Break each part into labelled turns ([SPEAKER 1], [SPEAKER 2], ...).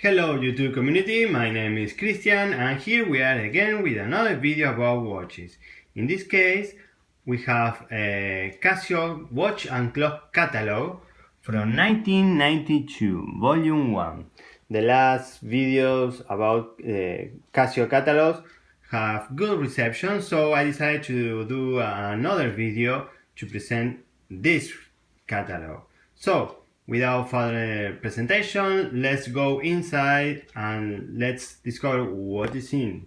[SPEAKER 1] Hello YouTube community, my name is Christian and here we are again with another video about watches. In this case we have a Casio watch and clock catalog from 1992, volume 1. The last videos about uh, Casio catalogs have good reception so I decided to do another video to present this catalog. So without further presentation, let's go inside and let's discover what is in.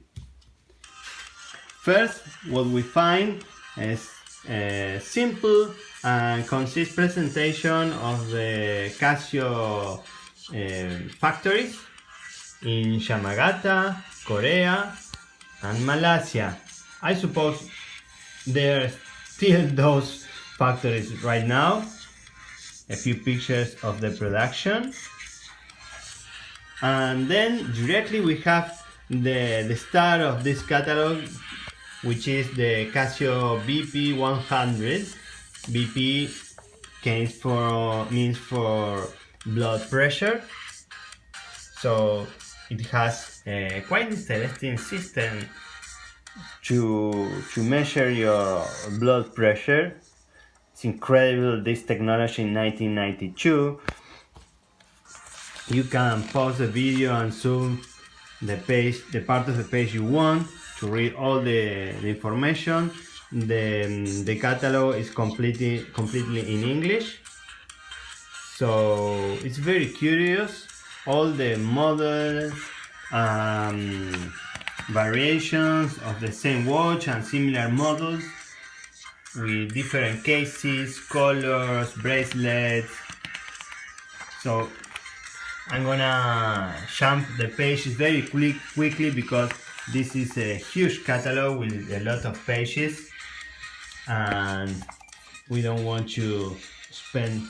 [SPEAKER 1] First, what we find is a simple and concise presentation of the Casio uh, factories in Yamagata, Korea and Malaysia. I suppose there are still those factories right now a few pictures of the production. And then directly we have the, the start of this catalog which is the Casio BP 100 BP means for means for blood pressure. So it has a quite interesting system to to measure your blood pressure it's incredible this technology in 1992. You can pause the video and zoom the page, the part of the page you want to read all the, the information. The, the catalog is completely completely in English. So it's very curious. All the models, um, variations of the same watch and similar models with different cases, colors, bracelets. So I'm gonna jump the pages very quick, quickly because this is a huge catalog with a lot of pages and we don't want to spend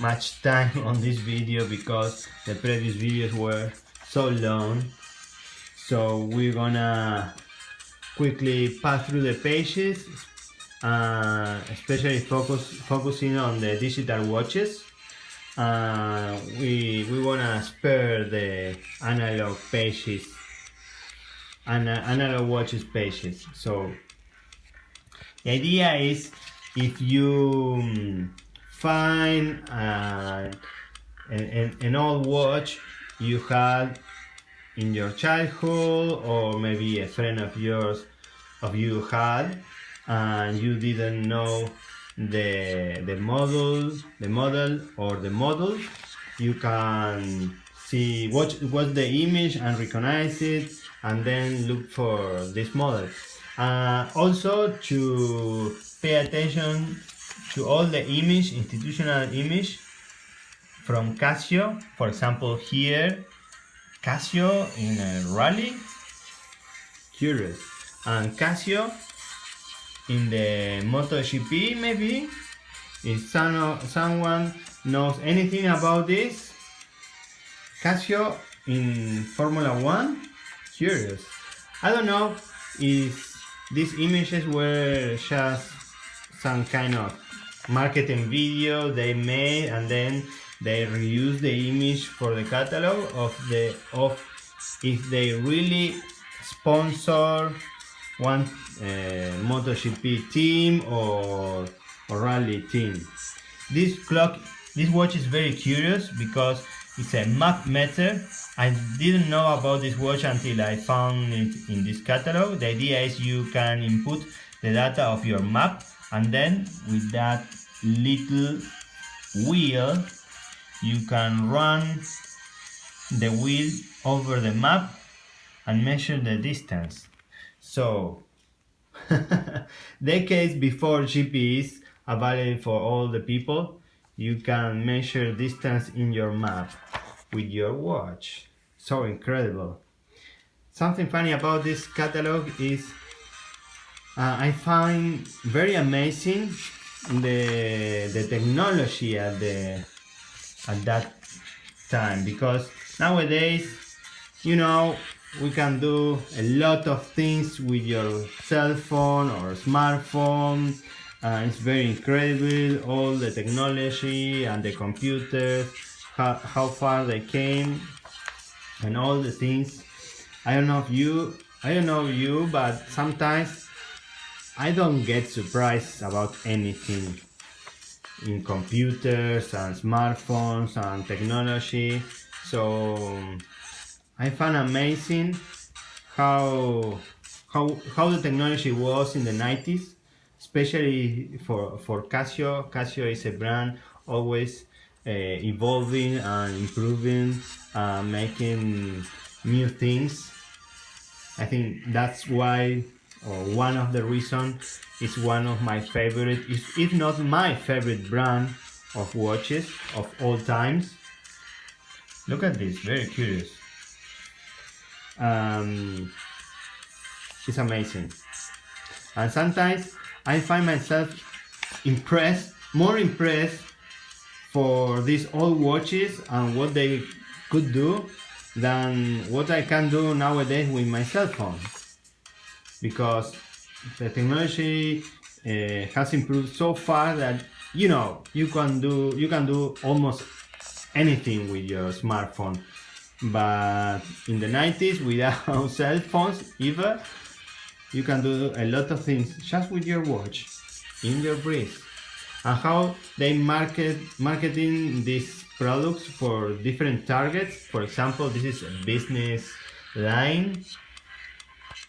[SPEAKER 1] much time on this video because the previous videos were so long so we're gonna quickly pass through the pages uh, especially focus focusing on the digital watches. Uh, we we wanna spare the analog pages and analog watches pages. So the idea is if you um, find uh, an, an old watch you had in your childhood or maybe a friend of yours of you had and you didn't know the the model the model or the model you can see what what's the image and recognize it and then look for this model. Uh, also to pay attention to all the image institutional image from Casio. For example here Casio in a rally. Curious. And Casio in the MotoGP maybe? If some, someone knows anything about this? Casio in Formula 1? Curious. I don't know if these images were just some kind of marketing video they made and then they reuse the image for the catalog of the of if they really sponsor one uh, MotoGP team or, or rally team. This clock, this watch is very curious because it's a map meter. I didn't know about this watch until I found it in this catalog. The idea is you can input the data of your map and then with that little wheel you can run the wheel over the map and measure the distance. So, decades before GPS available for all the people, you can measure distance in your map with your watch. So incredible. Something funny about this catalog is uh, I find very amazing the the technology at the at that time because nowadays you know we can do a lot of things with your cell phone or smartphone. Uh, it's very incredible all the technology and the computers how, how far they came and all the things. I don't know if you I don't know you but sometimes I don't get surprised about anything in computers and smartphones and technology. So I found amazing how how how the technology was in the 90s especially for for Casio. Casio is a brand always uh, evolving and improving uh, making new things. I think that's why or one of the reasons is one of my favorite if, if not my favorite brand of watches of all times. Look at this very curious um, it's amazing. And sometimes I find myself impressed more impressed for these old watches and what they could do than what I can do nowadays with my cell phone. Because the technology uh, has improved so far that you know you can do you can do almost anything with your smartphone but in the 90s without cell phones either you can do a lot of things just with your watch in your wrist and how they market marketing these products for different targets. For example this is a business line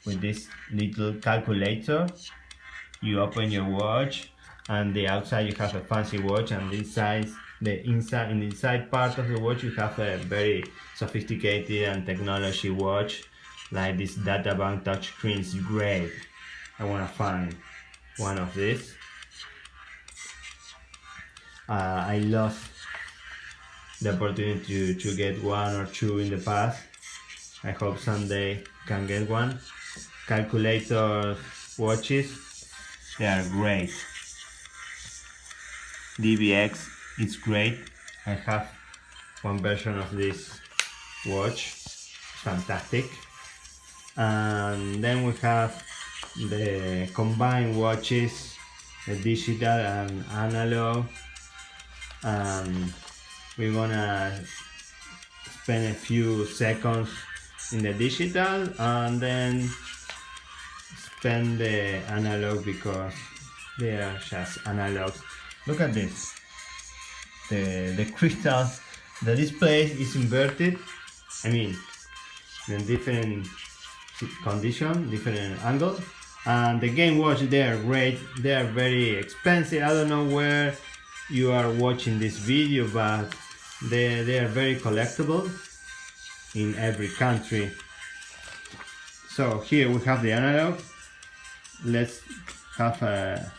[SPEAKER 1] with this little calculator. You open your watch and the outside you have a fancy watch and inside the inside in the inside part of the watch you have a very sophisticated and technology watch like this databank touchscreen is great. I want to find one of these. Uh, I lost the opportunity to, to get one or two in the past. I hope someday can get one. Calculator watches they are great DBX it's great. I have one version of this watch. Fantastic. And then we have the combined watches the digital and analog. And we're gonna spend a few seconds in the digital and then spend the analog because they are just analog look at this. The the crystals the display is inverted. I mean in different condition different angle. And the game watch they are great. They are very expensive. I don't know where you are watching this video but they, they are very collectible in every country. So here we have the analog. Let's have a,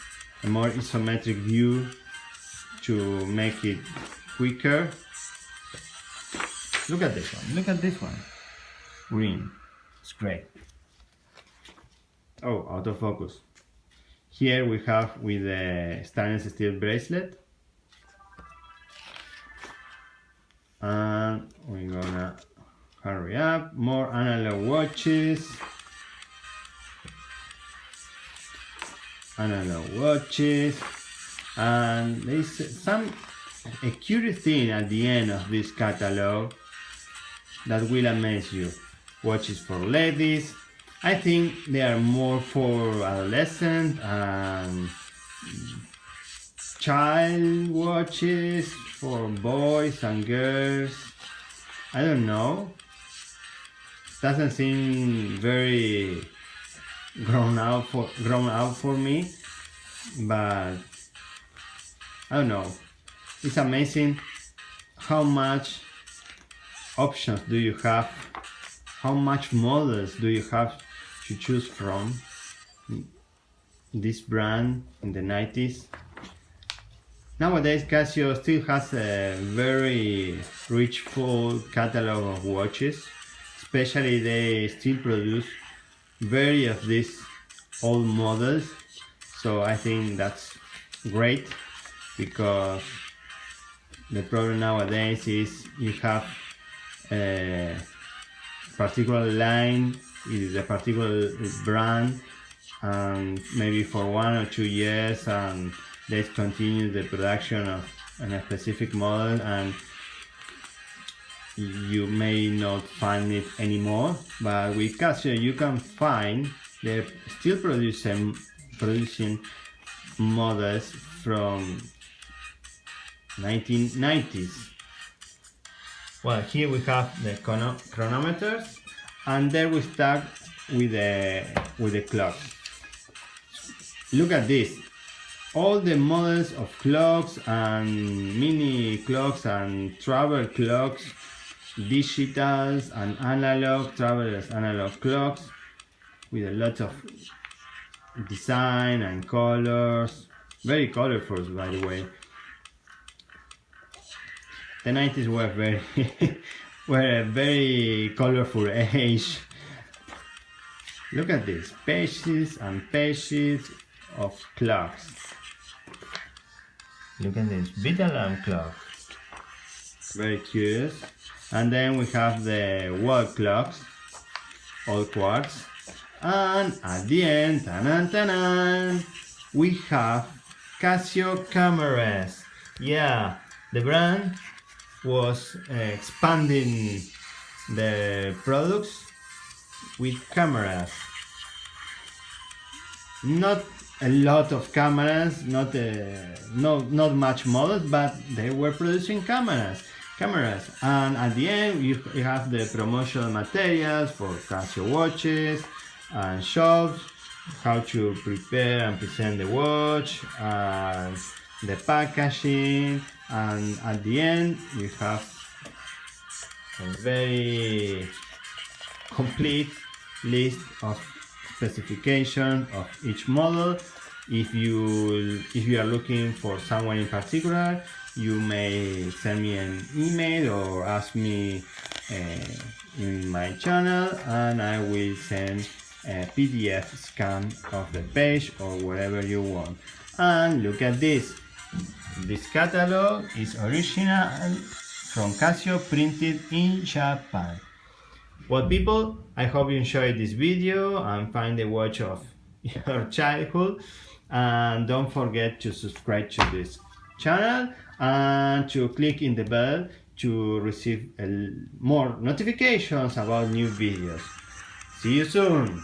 [SPEAKER 1] a more isometric view to make it quicker. Look at this one. Look at this one. Green. It's great. Oh autofocus. Here we have with the stainless steel bracelet. And we're gonna hurry up. More analog watches. Analog watches and there's some a curious thing at the end of this catalog that will amaze you. Watches for ladies. I think they are more for adolescent and child watches for boys and girls. I don't know. Doesn't seem very grown out for grown out for me but I don't know. It's amazing how much options do you have? How much models do you have to choose from? This brand in the 90s Nowadays Casio still has a very rich full catalog of watches, especially they still produce very of these old models, so I think that's great because the problem nowadays is you have a particular line, is a particular brand and maybe for one or two years and let's continue the production of a specific model and you may not find it anymore. But with Casio you can find they're still producing producing models from 1990s well here we have the chronometers and there we start with the with the clock. Look at this. All the models of clocks and mini clocks and travel clocks digitals and analog travelers analog clocks with a lot of design and colors. Very colorful by the way the 90s were very were a very colorful age. Look at this pages and pages of clocks. Look at this bit alarm clock. Very curious and then we have the wall clocks all quartz and at the end tanan, tanan, we have Casio cameras. Yeah the brand was uh, expanding the products with cameras. Not a lot of cameras not uh, not not much models but they were producing cameras cameras. And at the end you, you have the promotional materials for Casio watches and shops how to prepare and present the watch and the packaging and at the end you have a very complete list of specifications of each model. If you if you are looking for someone in particular you may send me an email or ask me uh, in my channel and I will send a PDF scan of the page or whatever you want. And look at this this catalog is original from Casio printed in Japan. Well people, I hope you enjoyed this video and find the watch of your childhood and don't forget to subscribe to this channel and to click in the bell to receive uh, more notifications about new videos. See you soon!